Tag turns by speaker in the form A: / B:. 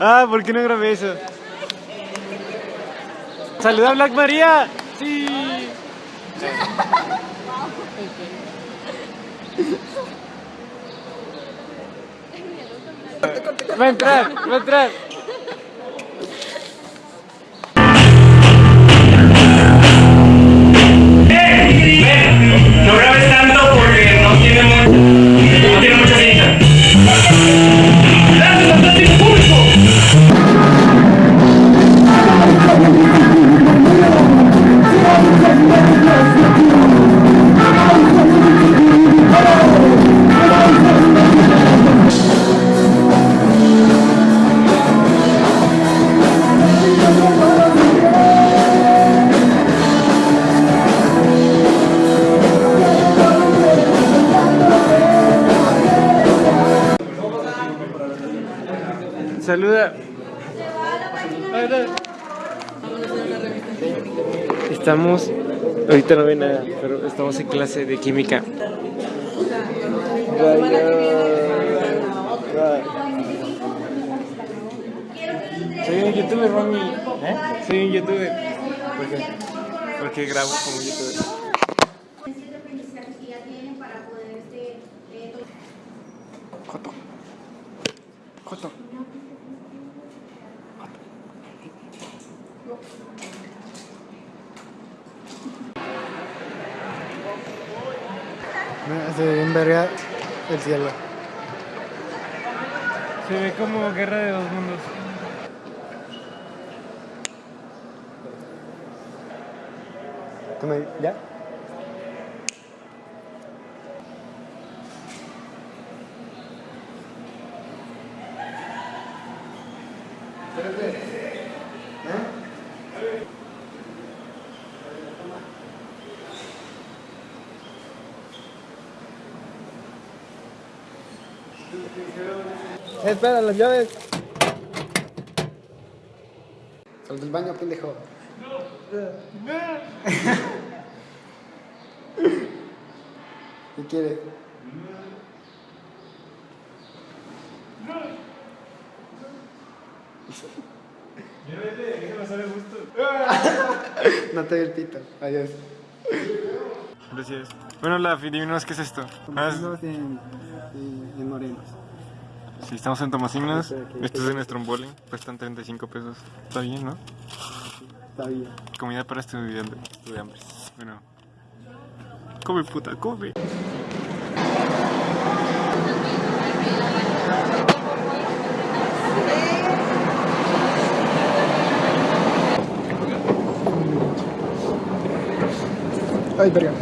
A: Ah, ¿por qué no grabé eso? ¡Saluda a Black María! ¡Sí! Va a entrar, va a entrar. Saluda. Estamos, ahorita no ve nada, pero estamos en clase de química. Soy un youtuber, mami. ¿Eh? Soy un youtuber. ¿Por qué? Porque grabo como youtuber.
B: de aprendizaje que ya tienen para poder este, eh, to-
A: Joto. Joto.
C: Se ve en verga el cielo.
A: Se ve como guerra de dos mundos.
C: ¿Tú me- ¿Ya? Eh, espera, las llaves. Sal del baño, pendejo. ¿Qué quieres? No te doy el pito. Adiós.
A: Gracias. Bueno, la adivinos qué es esto. Ah,
C: Estamos en, en, en Morelos.
A: Sí, estamos en
C: ok.
A: Esto es de nuestro bowling. Cuestan 35 pesos. Está bien, ¿no?
C: Está bien.
A: Comida para estudiantes. Estudiantes. Bueno. Come, puta, come.
C: Ay, verga.